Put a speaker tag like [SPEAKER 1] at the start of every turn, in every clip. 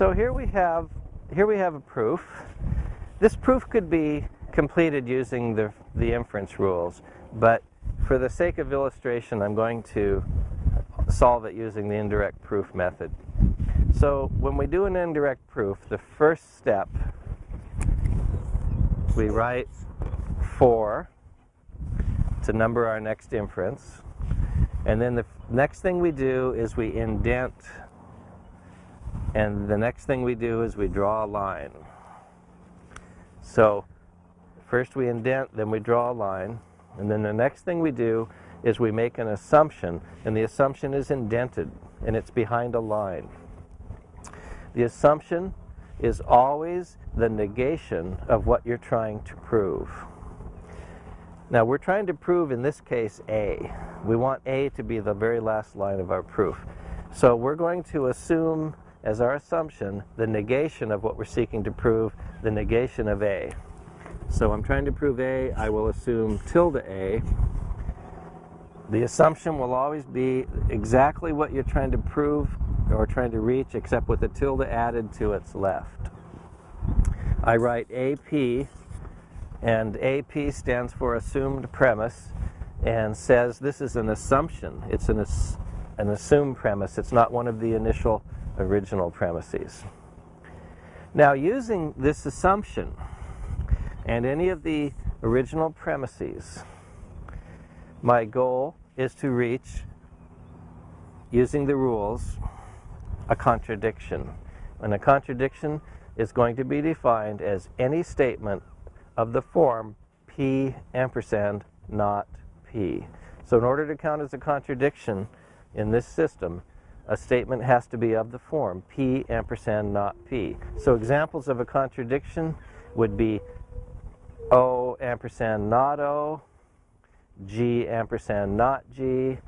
[SPEAKER 1] So here we have here we have a proof. This proof could be completed using the, the inference rules, but for the sake of illustration, I'm going to solve it using the indirect proof method. So when we do an indirect proof, the first step, we write 4 to number our next inference. And then the next thing we do is we indent. And the next thing we do is we draw a line. So first we indent, then we draw a line. And then the next thing we do is we make an assumption. And the assumption is indented. And it's behind a line. The assumption is always the negation of what you're trying to prove. Now we're trying to prove in this case A. We want A to be the very last line of our proof. So we're going to assume as our assumption the negation of what we're seeking to prove, the negation of A. So I'm trying to prove A, I will assume tilde A. The assumption will always be exactly what you're trying to prove or trying to reach except with the tilde added to its left. I write AP and AP stands for assumed premise and says this is an assumption. It's an, an assumed premise. It's not one of the initial original premises. Now using this assumption and any of the original premises, my goal is to reach, using the rules, a contradiction. And a contradiction is going to be defined as any statement of the form P ampersand not P. So in order to count as a contradiction in this system, a statement has to be of the form P ampersand not P. So examples of a contradiction would be O ampersand not O, G ampersand not G,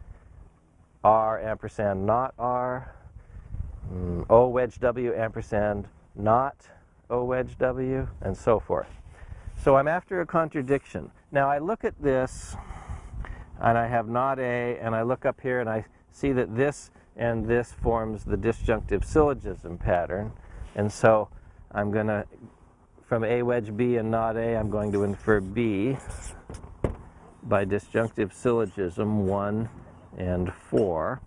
[SPEAKER 1] R ampersand not R, mm, wedge W ampersand not O wedge W, and so forth. So I'm after a contradiction. Now I look at this and I have not A and I look up here and I see that this and this forms the disjunctive syllogism pattern. And so I'm going to, from A wedge B and not A, I'm going to infer B by disjunctive syllogism 1 and 4.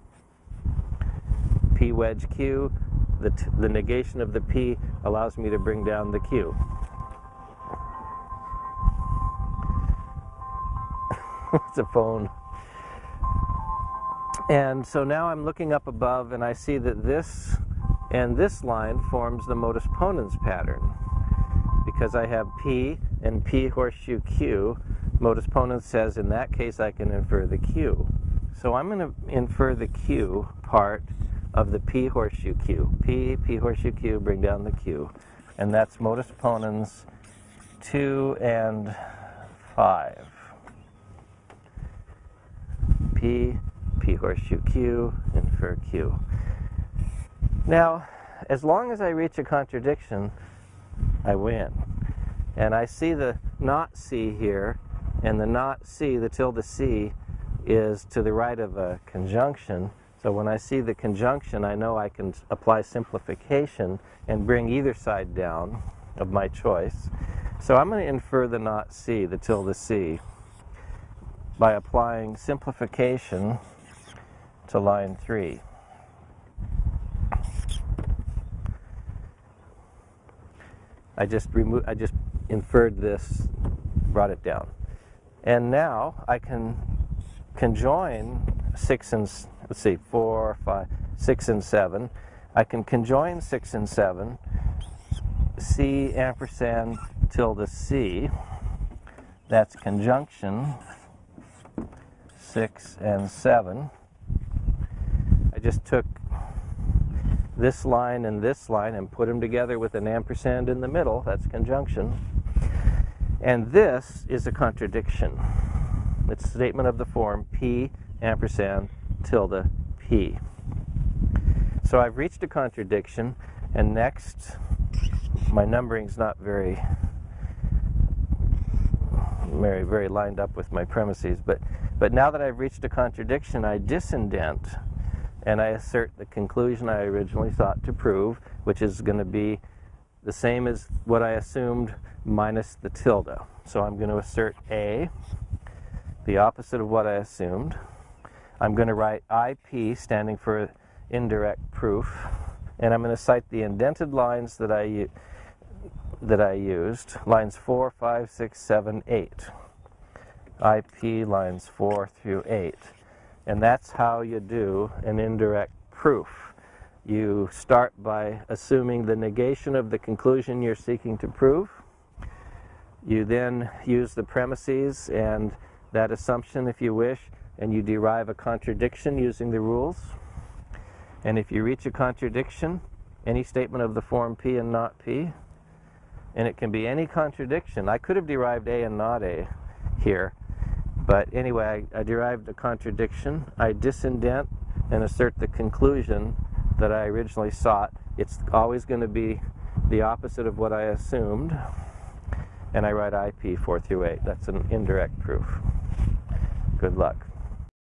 [SPEAKER 1] P wedge Q, the, the negation of the P allows me to bring down the Q. it's a phone. And so now I'm looking up above and I see that this and this line forms the modus ponens pattern. Because I have P and P horseshoe Q, modus ponens says in that case I can infer the Q. So I'm going to infer the Q part of the P horseshoe Q. P, P horseshoe Q, bring down the Q. And that's modus ponens 2 and 5. P, P horseshoe Q, infer Q. Now, as long as I reach a contradiction, I win. And I see the not C here, and the not C, the tilde C, is to the right of a conjunction. So when I see the conjunction, I know I can apply simplification and bring either side down of my choice. So I'm going to infer the not C, the tilde C by applying simplification to line 3. I just removed I just inferred this, brought it down. And now I can conjoin 6 and let's see, 4, 5, 6 and 7. I can conjoin 6 and 7, C ampersand tilde C. That's conjunction 6, and 7. Just took this line and this line and put them together with an ampersand in the middle. That's conjunction. And this is a contradiction. It's a statement of the form P ampersand tilde P. So I've reached a contradiction, and next, my numbering's not very, very, very lined up with my premises, but but now that I've reached a contradiction, I disindent. And I assert the conclusion I originally sought to prove, which is going to be the same as what I assumed minus the tilde. So I'm going to assert A, the opposite of what I assumed. I'm going to write IP, standing for indirect proof, and I'm going to cite the indented lines that I, that I used, lines 4, 5, 6, 7, 8. IP lines 4 through 8. And that's how you do an indirect proof. You start by assuming the negation of the conclusion you're seeking to prove. You then use the premises and that assumption, if you wish, and you derive a contradiction using the rules. And if you reach a contradiction, any statement of the form P and not P, and it can be any contradiction. I could have derived A and not A here, but anyway, I, I derived a contradiction. I disindent and assert the conclusion that I originally sought. It's always going to be the opposite of what I assumed. And I write IP 4 through 8. That's an indirect proof. Good luck.